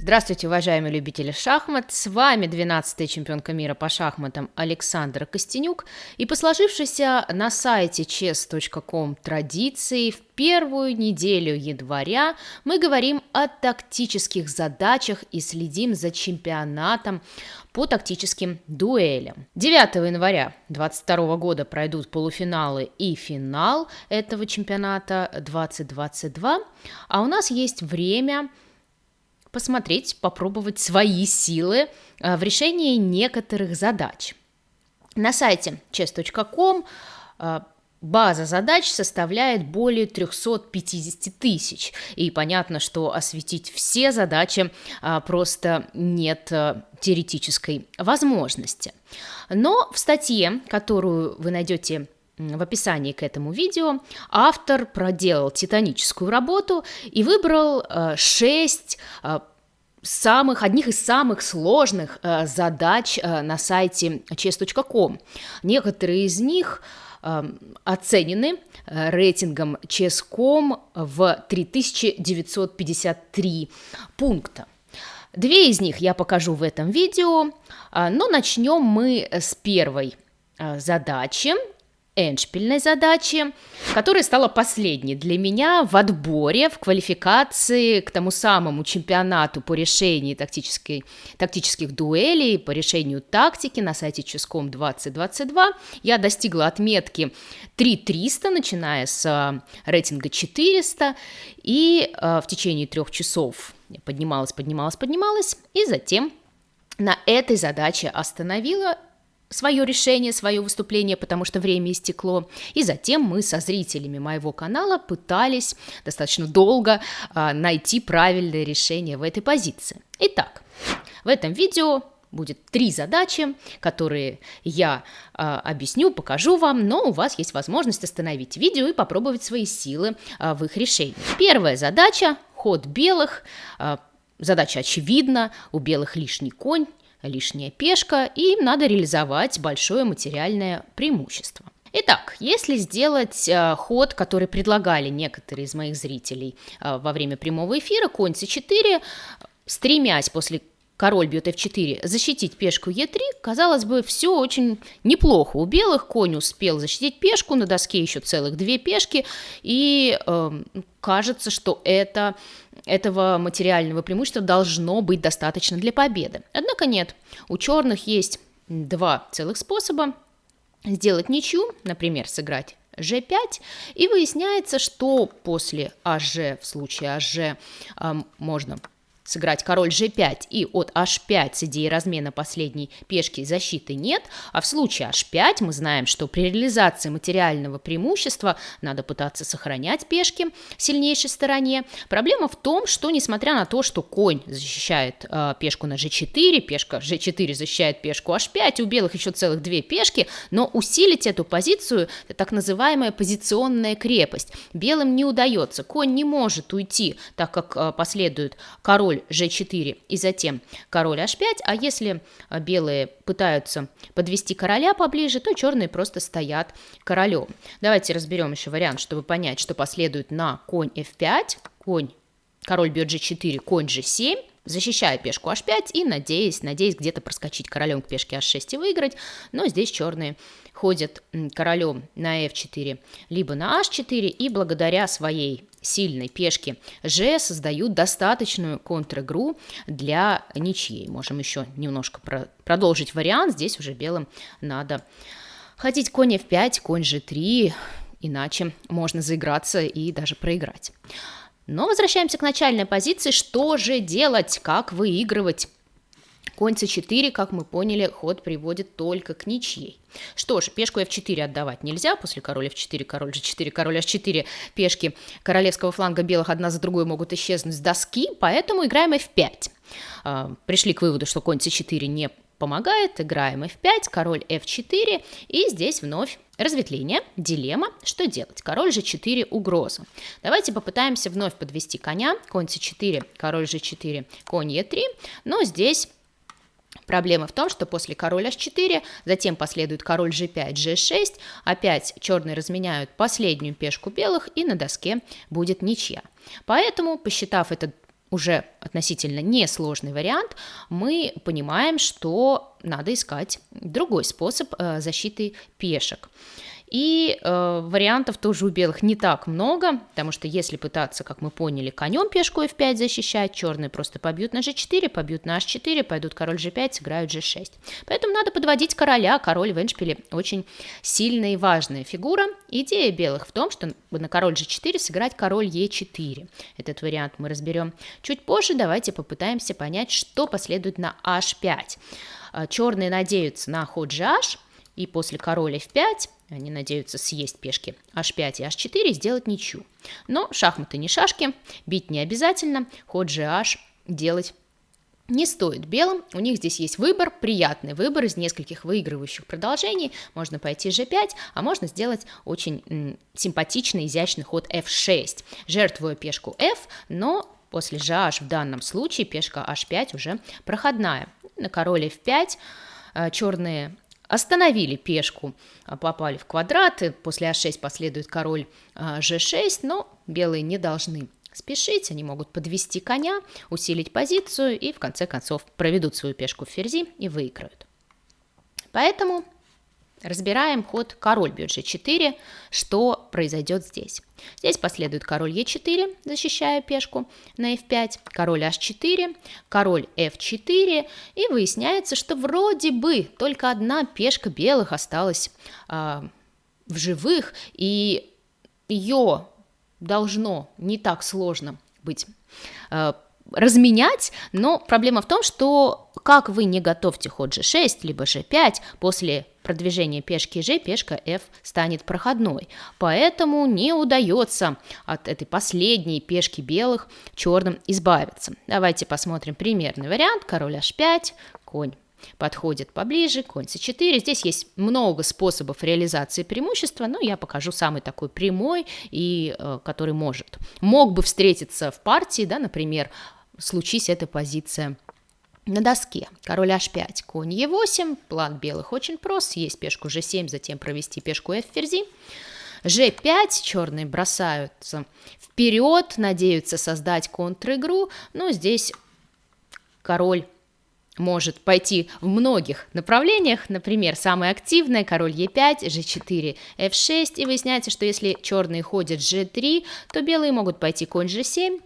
Здравствуйте, уважаемые любители шахмат! С вами 12-я чемпионка мира по шахматам Александра Костенюк. И по сложившейся на сайте chess.com традиции в первую неделю января мы говорим о тактических задачах и следим за чемпионатом по тактическим дуэлям. 9 января 2022 года пройдут полуфиналы и финал этого чемпионата 2022, а у нас есть время посмотреть, попробовать свои силы э, в решении некоторых задач. На сайте chess.com э, база задач составляет более 350 тысяч. И понятно, что осветить все задачи э, просто нет теоретической возможности. Но в статье, которую вы найдете в описании к этому видео автор проделал титаническую работу и выбрал э, 6 э, самых, одних из самых сложных э, задач э, на сайте chess.com. Некоторые из них э, оценены э, рейтингом chess.com в 3953 пункта. Две из них я покажу в этом видео, э, но начнем мы с первой э, задачи, эндшпильной задачи, которая стала последней для меня в отборе, в квалификации к тому самому чемпионату по решению тактической, тактических дуэлей, по решению тактики на сайте Ческом 2022. Я достигла отметки 3300, начиная с э, рейтинга 400, и э, в течение трех часов поднималась, поднималась, поднималась, и затем на этой задаче остановила свое решение, свое выступление, потому что время истекло. И затем мы со зрителями моего канала пытались достаточно долго а, найти правильное решение в этой позиции. Итак, в этом видео будет три задачи, которые я э, объясню, покажу вам, но у вас есть возможность остановить видео и попробовать свои силы э, в их решении. Первая задача – ход белых. Э, задача очевидна, у белых лишний конь, лишняя пешка, и им надо реализовать большое материальное преимущество. Итак, если сделать э, ход, который предлагали некоторые из моих зрителей э, во время прямого эфира, конь c4, стремясь после король бьет f4, защитить пешку e3, казалось бы, все очень неплохо. У белых конь успел защитить пешку, на доске еще целых две пешки, и э, кажется, что это, этого материального преимущества должно быть достаточно для победы. Однако нет, у черных есть два целых способа сделать ничью, например, сыграть g5, и выясняется, что после АЖ, в случае АЖ, э, можно сыграть король g5 и от h5 с идеей размена последней пешки защиты нет, а в случае h5 мы знаем, что при реализации материального преимущества надо пытаться сохранять пешки сильнейшей стороне. Проблема в том, что несмотря на то, что конь защищает э, пешку на g4, пешка g4 защищает пешку h5, у белых еще целых две пешки, но усилить эту позицию, так называемая позиционная крепость, белым не удается, конь не может уйти, так как э, последует король король g4 и затем король h5, а если а, белые пытаются подвести короля поближе, то черные просто стоят королем. Давайте разберем еще вариант, чтобы понять, что последует на конь f5, конь, король бьет g4, конь g7, защищая пешку h5 и надеясь, надеясь где-то проскочить королем к пешке h6 и выиграть, но здесь черные ходят королем на f4, либо на h4, и благодаря своей сильной пешки G создают достаточную контр-игру для ничьей. Можем еще немножко про продолжить вариант. Здесь уже белым надо ходить конь f5, конь g3, иначе можно заиграться и даже проиграть. Но возвращаемся к начальной позиции. Что же делать? Как выигрывать? Конь c4, как мы поняли, ход приводит только к ничьей. Что ж, пешку f4 отдавать нельзя, после король f4, король g4, король h4, пешки королевского фланга белых одна за другой могут исчезнуть с доски, поэтому играем f5. А, пришли к выводу, что конь c4 не помогает, играем f5, король f4, и здесь вновь разветвление, дилемма, что делать? Король g4 угроза. Давайте попытаемся вновь подвести коня, конь c4, король g4, конь e3, но здесь Проблема в том, что после король h4, затем последует король g5, g6, опять черные разменяют последнюю пешку белых, и на доске будет ничья. Поэтому, посчитав этот уже относительно несложный вариант, мы понимаем, что надо искать другой способ э, защиты пешек. И э, вариантов тоже у белых не так много, потому что если пытаться, как мы поняли, конем пешку f5 защищать, черные просто побьют на g4, побьют на h4, пойдут король g5, сыграют g6. Поэтому надо подводить короля, король в эншпиле очень сильная и важная фигура. Идея белых в том, что на король g4 сыграть король e4. Этот вариант мы разберем чуть позже, давайте попытаемся понять, что последует на h5. Э, черные надеются на ход gh, и после короля f5 они надеются съесть пешки h5 и h4 и сделать ничью. Но шахматы не шашки, бить не обязательно, ход gh делать не стоит белым, у них здесь есть выбор, приятный выбор из нескольких выигрывающих продолжений, можно пойти g5, а можно сделать очень симпатичный, изящный ход f6, жертвуя пешку f, но после gh в данном случае пешка h5 уже проходная. На король f5 э, черные Остановили пешку, а, попали в квадраты, после а6 последует король g6, а, но белые не должны спешить, они могут подвести коня, усилить позицию и в конце концов проведут свою пешку в ферзи и выиграют. Поэтому Разбираем ход король бьет g4, что произойдет здесь. Здесь последует король e4, защищая пешку на f5, король h4, король f4, и выясняется, что вроде бы только одна пешка белых осталась э, в живых, и ее должно не так сложно быть э, разменять, но проблема в том, что как вы не готовьте ход g6, либо g5, после продвижения пешки g, пешка f станет проходной. Поэтому не удается от этой последней пешки белых черным избавиться. Давайте посмотрим примерный вариант. Король h5, конь подходит поближе, конь c4. Здесь есть много способов реализации преимущества, но я покажу самый такой прямой, и э, который может. Мог бы встретиться в партии, да, например, случись эта позиция на доске. Король h5, конь e8, план белых очень прост, есть пешку g7, затем провести пешку f ферзи. g5, черные бросаются вперед, надеются создать контр-игру, но здесь король может пойти в многих направлениях, например, самое активное, король e5, g4, f6, и выясняется, что если черные ходят g3, то белые могут пойти конь g7,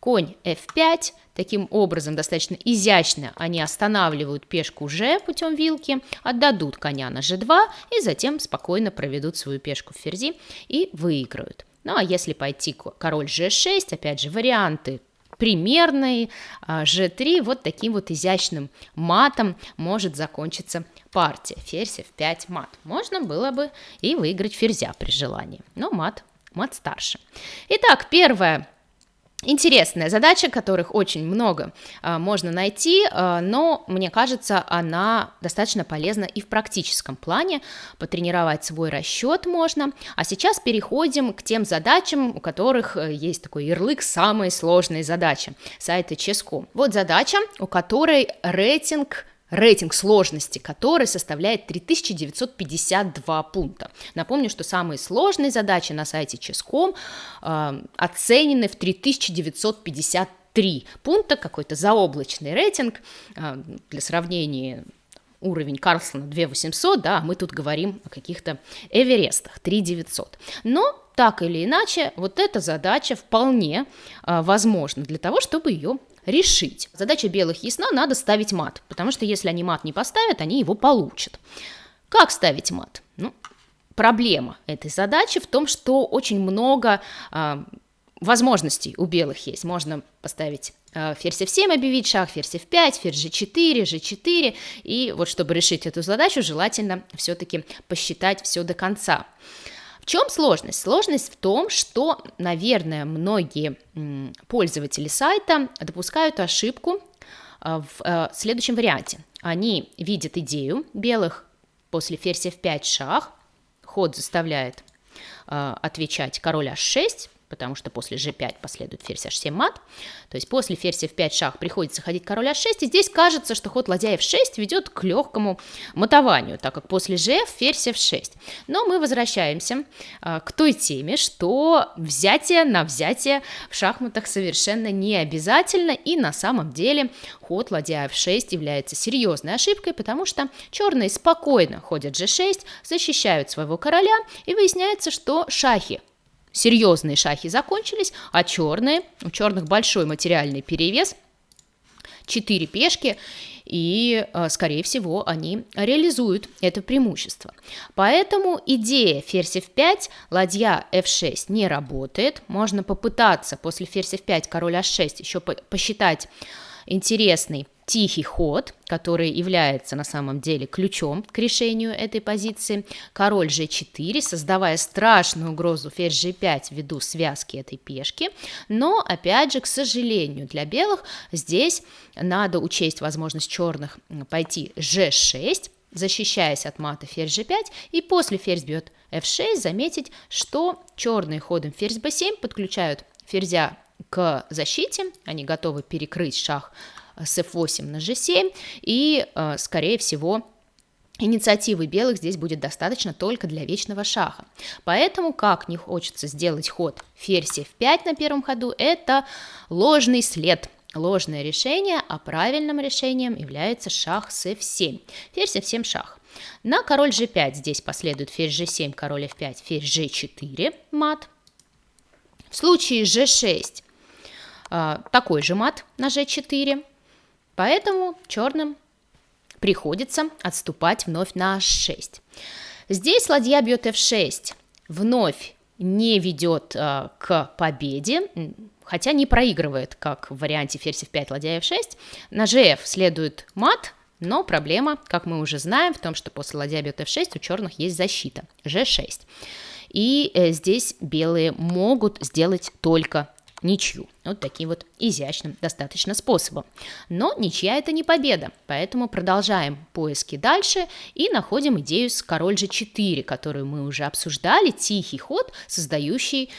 конь f5, таким образом достаточно изящно они останавливают пешку g путем вилки, отдадут коня на g2 и затем спокойно проведут свою пешку в ферзи и выиграют. Ну а если пойти король g6, опять же варианты примерный g3 вот таким вот изящным матом может закончиться партия. Ферзь f5 мат. Можно было бы и выиграть ферзя при желании, но мат, мат старше. Итак, первая Интересная задача, которых очень много а, можно найти, а, но мне кажется, она достаточно полезна и в практическом плане. Потренировать свой расчет можно. А сейчас переходим к тем задачам, у которых э, есть такой ярлык «самые сложные задачи» сайта Ческом. Вот задача, у которой рейтинг рейтинг сложности который составляет 3952 пункта. Напомню, что самые сложные задачи на сайте Ческом э, оценены в 3953 пункта, какой-то заоблачный рейтинг. Э, для сравнения, уровень Карлсона 2800, да, мы тут говорим о каких-то Эверестах 3900. Но так или иначе, вот эта задача вполне э, возможна для того, чтобы ее решить. Задача белых ясна, надо ставить мат, потому что если они мат не поставят, они его получат. Как ставить мат? Ну, проблема этой задачи в том, что очень много а, возможностей у белых есть. Можно поставить э, ферзь f7 объявить шаг, ферзь f5, ферзь g4, g4. И вот чтобы решить эту задачу, желательно все-таки посчитать все до конца. В чем сложность? Сложность в том, что, наверное, многие пользователи сайта допускают ошибку а, в э, следующем варианте. Они видят идею белых после ферзь f5 шах, ход заставляет а, отвечать король h6, потому что после g5 последует ферзь h7 мат. То есть после ферзь f5 шах приходится ходить король h6, и здесь кажется, что ход ладья f6 ведет к легкому матованию, так как после gf ферзь f6. Но мы возвращаемся а, к той теме, что взятие на взятие в шахматах совершенно не обязательно, и на самом деле ход ладья f6 является серьезной ошибкой, потому что черные спокойно ходят g6, защищают своего короля, и выясняется, что шахи серьезные шахи закончились, а черные, у черных большой материальный перевес, 4 пешки, и, э, скорее всего, они реализуют это преимущество. Поэтому идея ферзь f5, ладья f6 не работает. Можно попытаться после ферзь f5, король h6 еще посчитать интересный тихий ход, который является на самом деле ключом к решению этой позиции. Король g4, создавая страшную угрозу ферзь g5 ввиду связки этой пешки. Но, опять же, к сожалению, для белых здесь надо учесть возможность черных пойти g6, защищаясь от мата ферзь g5, и после ферзь бьет f6 заметить, что черные ходом ферзь b7 подключают ферзя к защите, они готовы перекрыть шах с f8 на g7, и, э, скорее всего, Инициативы белых здесь будет достаточно только для вечного шаха. Поэтому, как не хочется сделать ход ферзь f5 на первом ходу, это ложный след, ложное решение, а правильным решением является шах с f7. Ферзь f7 шах. На король g5 здесь последует ферзь g7, король f5, ферзь g4, мат. В случае g6 э, такой же мат на g4, Поэтому черным приходится отступать вновь на h6. Здесь ладья бьет f6, вновь не ведет э, к победе, хотя не проигрывает, как в варианте ферзь f5, ладья f6. На gf следует мат, но проблема, как мы уже знаем, в том, что после ладья бьет f6 у черных есть защита g6. И э, здесь белые могут сделать только ничью. Вот таким вот изящным достаточно способом. Но ничья это не победа, поэтому продолжаем поиски дальше и находим идею с король g4, которую мы уже обсуждали, тихий ход, создающий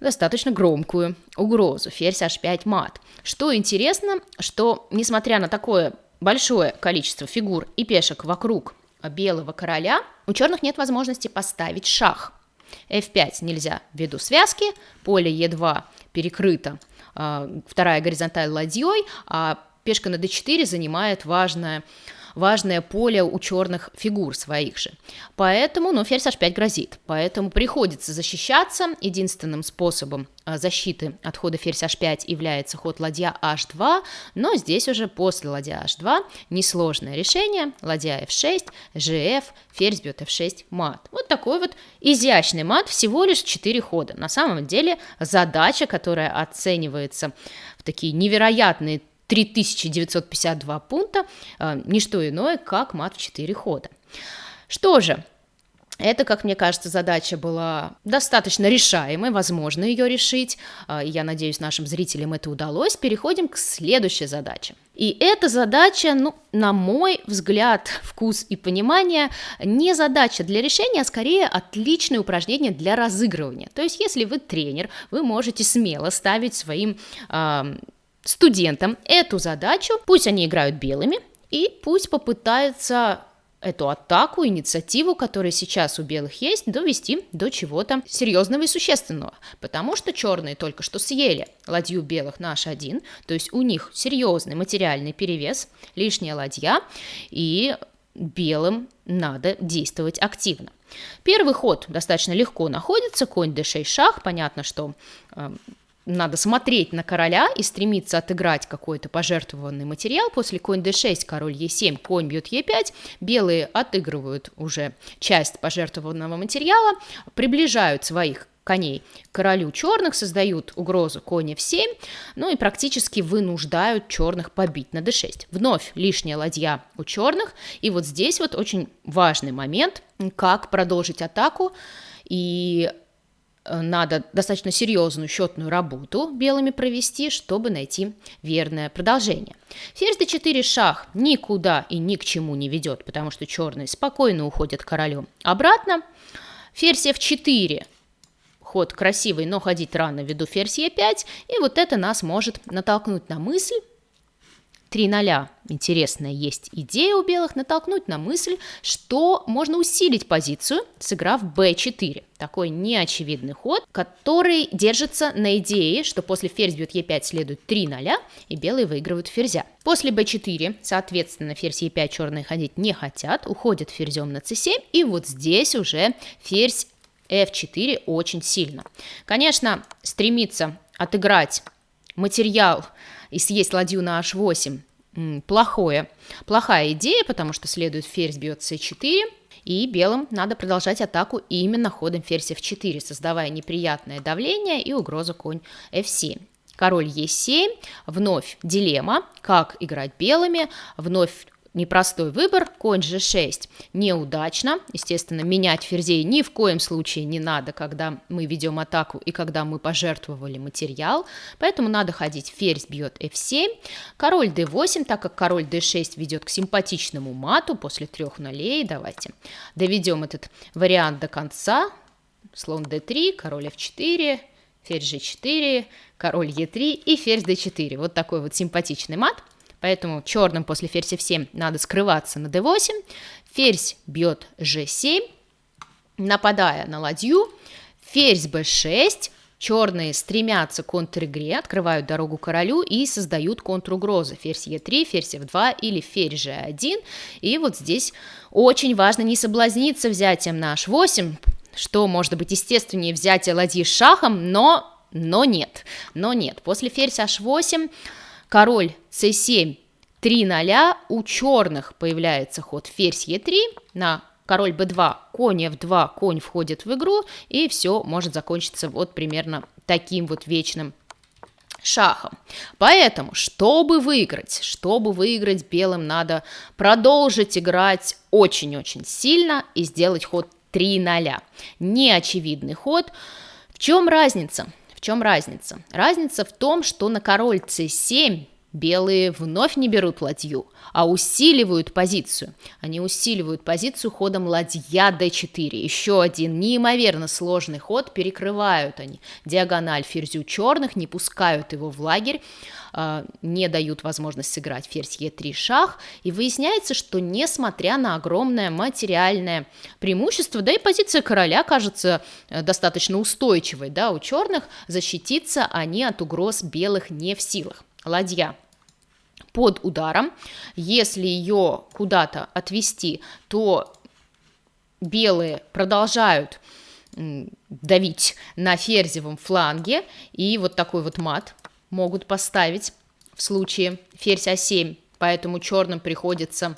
достаточно громкую угрозу, ферзь h5 мат. Что интересно, что несмотря на такое большое количество фигур и пешек вокруг белого короля, у черных нет возможности поставить шах. f5 нельзя ввиду связки, поле e2 перекрыта а, вторая горизонталь ладьей, а пешка на d4 занимает важное важное поле у черных фигур своих же. Поэтому, ну, ферзь h5 грозит. Поэтому приходится защищаться. Единственным способом а, защиты от хода ферзь h5 является ход ладья h2, но здесь уже после ладья h2 несложное решение. Ладья f6, gf, ферзь бьет f6, мат. Вот такой вот изящный мат, всего лишь 4 хода. На самом деле задача, которая оценивается в такие невероятные 3952 пункта, э, не что иное, как мат в 4 хода. Что же, это, как мне кажется, задача была достаточно решаемой, возможно ее решить. Э, я надеюсь, нашим зрителям это удалось. Переходим к следующей задаче. И эта задача, ну, на мой взгляд, вкус и понимание, не задача для решения, а скорее отличное упражнение для разыгрывания. То есть, если вы тренер, вы можете смело ставить своим э, студентам эту задачу, пусть они играют белыми, и пусть попытаются эту атаку, инициативу, которая сейчас у белых есть, довести до чего-то серьезного и существенного. Потому что черные только что съели ладью белых на h1, то есть у них серьезный материальный перевес, лишняя ладья, и белым надо действовать активно. Первый ход достаточно легко находится, конь d6 шах, понятно, что э, надо смотреть на короля и стремиться отыграть какой-то пожертвованный материал. После конь d6, король e7, конь бьет e5. Белые отыгрывают уже часть пожертвованного материала, приближают своих коней королю черных, создают угрозу конь f7, ну и практически вынуждают черных побить на d6. Вновь лишняя ладья у черных, и вот здесь вот очень важный момент, как продолжить атаку, и надо достаточно серьезную счетную работу белыми провести, чтобы найти верное продолжение. Ферзь d4 шах никуда и ни к чему не ведет, потому что черные спокойно уходят королем обратно. Ферзь f4 ход красивый, но ходить рано ввиду ферзь Е5, и вот это нас может натолкнуть на мысль, 3 0. Интересная есть идея у белых натолкнуть на мысль, что можно усилить позицию, сыграв b4. Такой неочевидный ход, который держится на идее, что после ферзь бьет e5 следует 3 0, и белые выигрывают ферзя. После b4, соответственно, ферзь e5 черные ходить не хотят, уходят ферзем на c7, и вот здесь уже ферзь f4 очень сильно. Конечно, стремиться отыграть материал и съесть ладью на h8 плохое. Плохая идея, потому что следует ферзь бьет c4, и белым надо продолжать атаку именно ходом ферзь f4, создавая неприятное давление и угрозу конь f7. Король e7, вновь дилемма, как играть белыми, вновь непростой выбор, конь g6 неудачно, естественно, менять ферзей ни в коем случае не надо, когда мы ведем атаку и когда мы пожертвовали материал, поэтому надо ходить. Ферзь бьет f7, король d8, так как король d6 ведет к симпатичному мату после трех нулей, давайте доведем этот вариант до конца, слон d3, король f4, ферзь g4, король e3 и ферзь d4, вот такой вот симпатичный мат – Поэтому черным после ферзь f7 надо скрываться на d8. Ферзь бьет g7, нападая на ладью. Ферзь b6. Черные стремятся к контр-игре, открывают дорогу королю и создают контругрозы. Ферзь e3, ферзь f2 или ферзь g1. И вот здесь очень важно не соблазниться взятием на h8, что может быть естественнее взятие ладьи шахом, но, но нет. Но нет. После ферзь h8 король c7, 3 0, у черных появляется ход ферзь e3 на король b2, конь f2, конь входит в игру, и все может закончиться вот примерно таким вот вечным шахом. Поэтому, чтобы выиграть, чтобы выиграть белым, надо продолжить играть очень-очень сильно и сделать ход 3 0. Неочевидный ход. В чем разница? В чем разница? Разница в том, что на король c7 белые вновь не берут ладью, а усиливают позицию. Они усиливают позицию ходом ладья d4. Еще один неимоверно сложный ход, перекрывают они диагональ ферзю черных, не пускают его в лагерь, а, не дают возможность сыграть ферзь e3 шах, и выясняется, что несмотря на огромное материальное преимущество, да и позиция короля кажется э, достаточно устойчивой, да, у черных защититься они от угроз белых не в силах. Ладья под ударом, если ее куда-то отвести, то белые продолжают давить на ферзевом фланге, и вот такой вот мат могут поставить в случае ферзь А7, поэтому черным приходится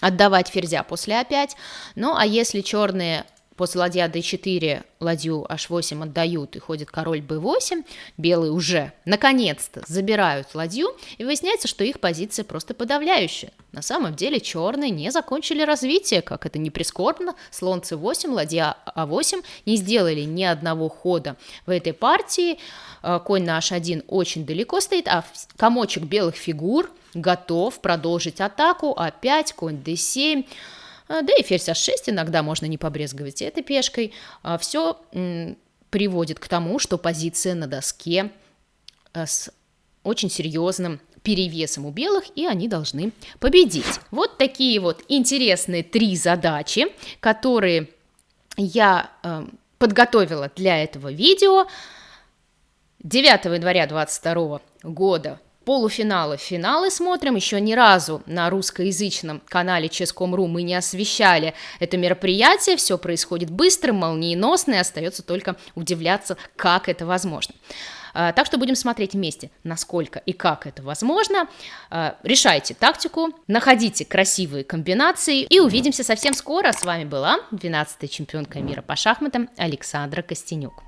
отдавать ферзя после А5. Ну, а если черные после ладья d4 ладью h8 отдают и ходит король b8, белые уже наконец-то забирают ладью, и выясняется, что их позиция просто подавляющая. На самом деле черные не закончили развитие, как это не прискорбно, слон c8, ладья а8 не сделали ни одного хода в этой партии, э, конь на h1 очень далеко стоит, а комочек белых фигур готов продолжить атаку, а5, конь d7, а, да и ферзь h6 иногда можно не побрезговать этой пешкой. А, Все приводит к тому, что позиция на доске а, с очень серьезным перевесом у белых, и они должны победить. Вот такие вот интересные три задачи, которые я э, подготовила для этого видео. 9 января 2022 года полуфиналы, финалы смотрим. Еще ни разу на русскоязычном канале Ческом.ру мы не освещали это мероприятие. Все происходит быстро, молниеносно, и остается только удивляться, как это возможно. А, так что будем смотреть вместе, насколько и как это возможно. А, решайте тактику, находите красивые комбинации и увидимся совсем скоро. С вами была 12-я чемпионка мира по шахматам Александра Костенюк.